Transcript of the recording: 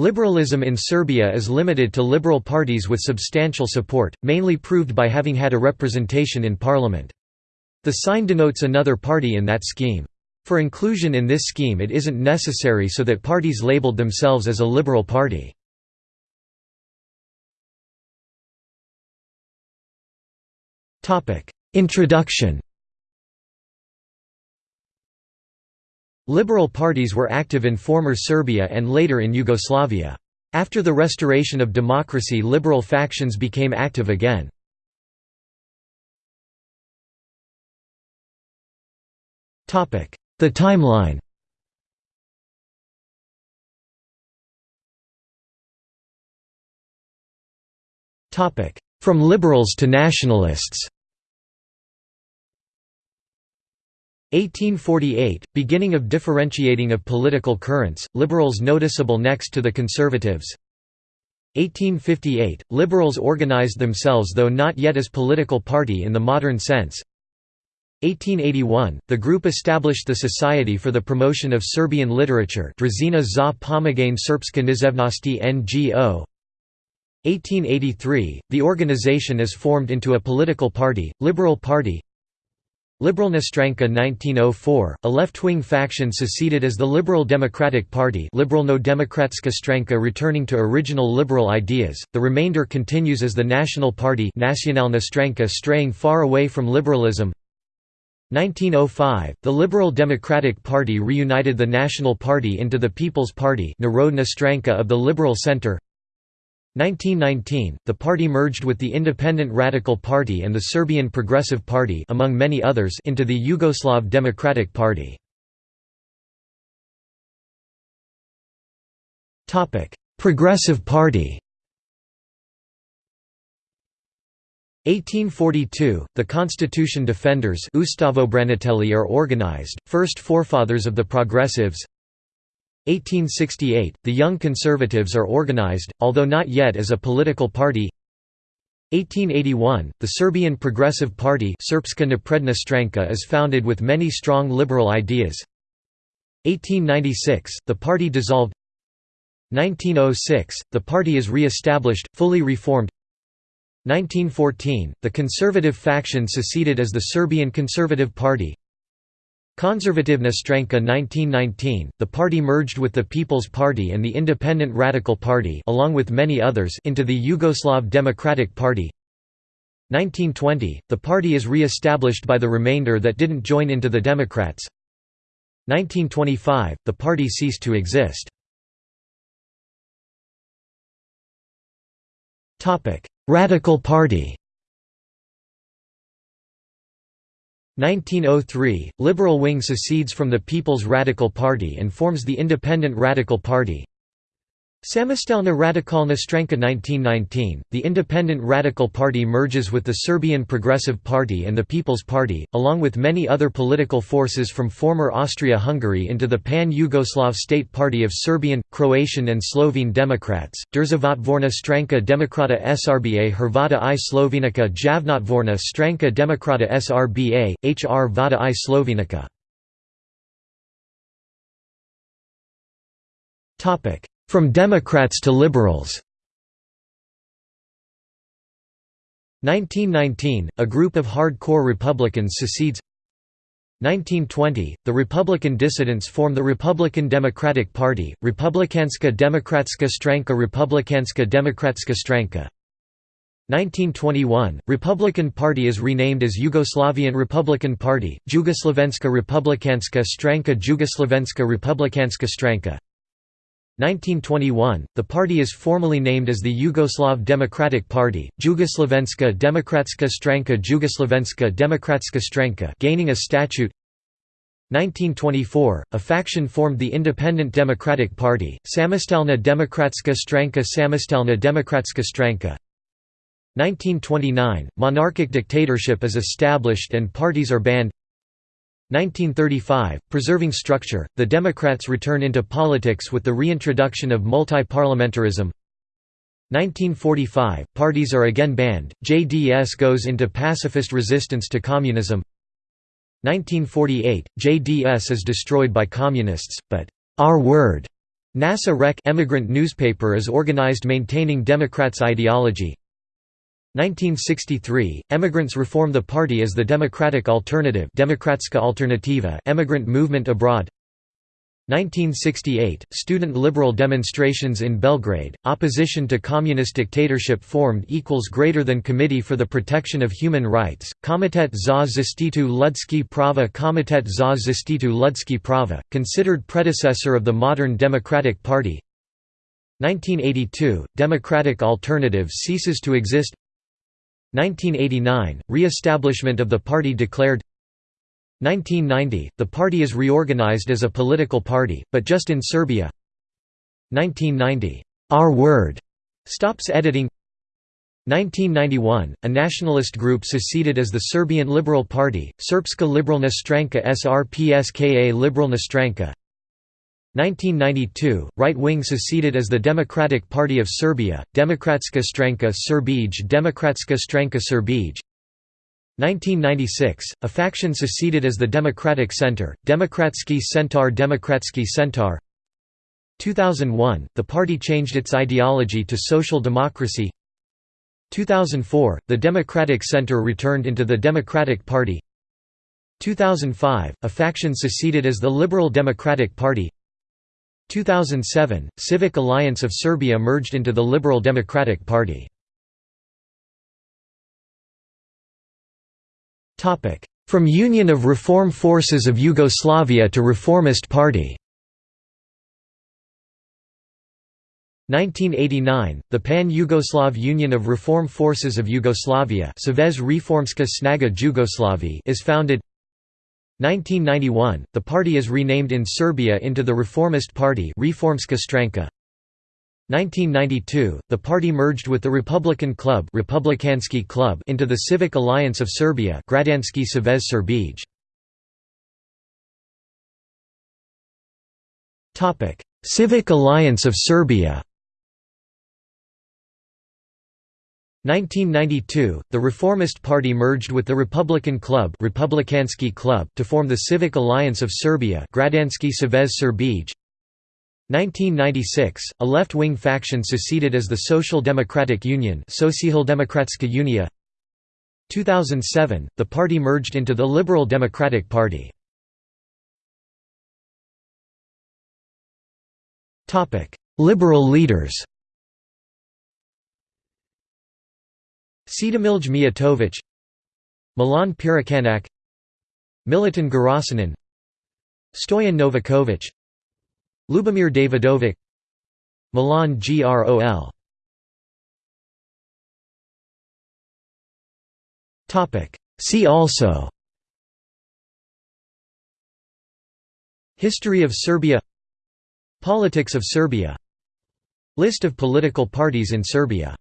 Liberalism in Serbia is limited to liberal parties with substantial support, mainly proved by having had a representation in parliament. The sign denotes another party in that scheme. For inclusion in this scheme it isn't necessary so that parties labeled themselves as a liberal party. Introduction Liberal parties were active in former Serbia and later in Yugoslavia. After the restoration of democracy liberal factions became active again. The timeline From liberals to nationalists 1848 – Beginning of differentiating of political currents, liberals noticeable next to the conservatives. 1858 – Liberals organized themselves though not yet as political party in the modern sense. 1881 – The group established the Society for the Promotion of Serbian Literature Drazina za pomagane književnosti NGO 1883 – The organization is formed into a political party, Liberal Party Liberalna Stranka 1904, a left-wing faction seceded as the Liberal Democratic Party Liberalno Demokratska Stranka returning to original liberal ideas, the remainder continues as the National Party Nacionalna Stranka straying far away from liberalism. 1905, the Liberal Democratic Party reunited the National Party into the People's Party Narodna Stranka of the Liberal Centre 1919, the party merged with the Independent Radical Party and the Serbian Progressive Party among many others into the Yugoslav Democratic Party. Progressive Party 1842, the Constitution Defenders are organized, first forefathers of the Progressives 1868, the Young Conservatives are organized, although not yet as a political party. 1881, the Serbian Progressive Party Srpska napredna stranka is founded with many strong liberal ideas. 1896, the party dissolved. 1906, the party is re-established, fully reformed. 1914, the conservative faction seceded as the Serbian Conservative Party Konzervativna Stranka 1919, the party merged with the People's Party and the Independent Radical Party along with many others into the Yugoslav Democratic Party. 1920, the party is re-established by the remainder that didn't join into the Democrats. 1925, the party ceased to exist. Radical Party 1903 – Liberal wing secedes from the People's Radical Party and forms the Independent Radical Party Samostalna Radikalna Stranka 1919, the Independent Radical Party merges with the Serbian Progressive Party and the People's Party, along with many other political forces from former Austria-Hungary into the Pan-Yugoslav State Party of Serbian, Croatian and Slovene Democrats, Državotvorna Stranka Demokrata Srba Hrvata i Slovenica Javnotvorna Stranka Demokrata Srba, Hr Vada i Slovenica from Democrats to Liberals. 1919, a group of hardcore Republicans secedes. 1920, the Republican dissidents form the Republican Democratic Party, Republikanska Demokratska Stranka Republikanska Demokratska Stranka. 1921, Republican Party is renamed as Yugoslavian Republican Party, Jugoslovenska Republikanska Stranka Jugoslovenska Republikanska Stranka 1921, the party is formally named as the Yugoslav Democratic Party, Jugoslovenska Demokratska Stranka Jugoslovenska Demokratska Stranka gaining a statute. 1924, a faction formed the Independent Democratic Party, Samostalna Demokratska Stranka Samostalna Demokratska Stranka. 1929, monarchic dictatorship is established and parties are banned 1935, preserving structure, the Democrats return into politics with the reintroduction of multi-parliamentarism. 1945, parties are again banned, JDS goes into pacifist resistance to communism. 1948, JDS is destroyed by communists, but «our word» Naša Reč emigrant newspaper is organized maintaining Democrats' ideology 1963, emigrants reform the party as the Democratic Alternative Demokratska Alternativa emigrant movement abroad. 1968, student liberal demonstrations in Belgrade, opposition to communist dictatorship formed equals greater than Committee for the Protection of Human Rights, Komitet za zaštitu ljudskih prava Komitet za zaštitu ljudskih prava, considered predecessor of the modern Democratic Party. 1982, Democratic Alternative ceases to exist 1989, re-establishment of the party declared. 1990, the party is reorganized as a political party, but just in Serbia. 1990, Our Word stops editing. 1991, a nationalist group seceded as the Serbian Liberal Party, Srpska Liberalna Stranka SRPSKA Liberalna Stranka 1992, right-wing seceded as the Democratic Party of Serbia, Demokratska stranka Srbij Demokratska stranka Srbij 1996, a faction seceded as the Democratic Center, Demokratski Centar Demokratski Centar. 2001, the party changed its ideology to social democracy. 2004, the Democratic Center returned into the Democratic Party. 2005, a faction seceded as the Liberal Democratic Party 2007, Civic Alliance of Serbia merged into the Liberal Democratic Party. From Union of Reform Forces of Yugoslavia to Reformist Party. 1989, the Pan-Yugoslav Union of Reform Forces of Yugoslavia is founded 1991, the party is renamed in Serbia into the Reformist Party Reformska stranka. 1992, the party merged with the Republican Club, Republikanski Club into the Civic Alliance of Serbia Građanski Savez Srbij. Civic Alliance of Serbia 1992, the Reformist Party merged with the Republican Club, Republikanski Club to form the Civic Alliance of Serbia Savez Srbij. 1996, a left-wing faction seceded as the Social Democratic Union Socialdemokratska Unia. 2007, the party merged into the Liberal Democratic Party. Liberal leaders Čedomilj Mijatović Milan Piroćanac Milutin Gerasimov Stoyan Novakovic Lubomir Davidovic Milan Grol See also History of Serbia Politics of Serbia List of political parties in Serbia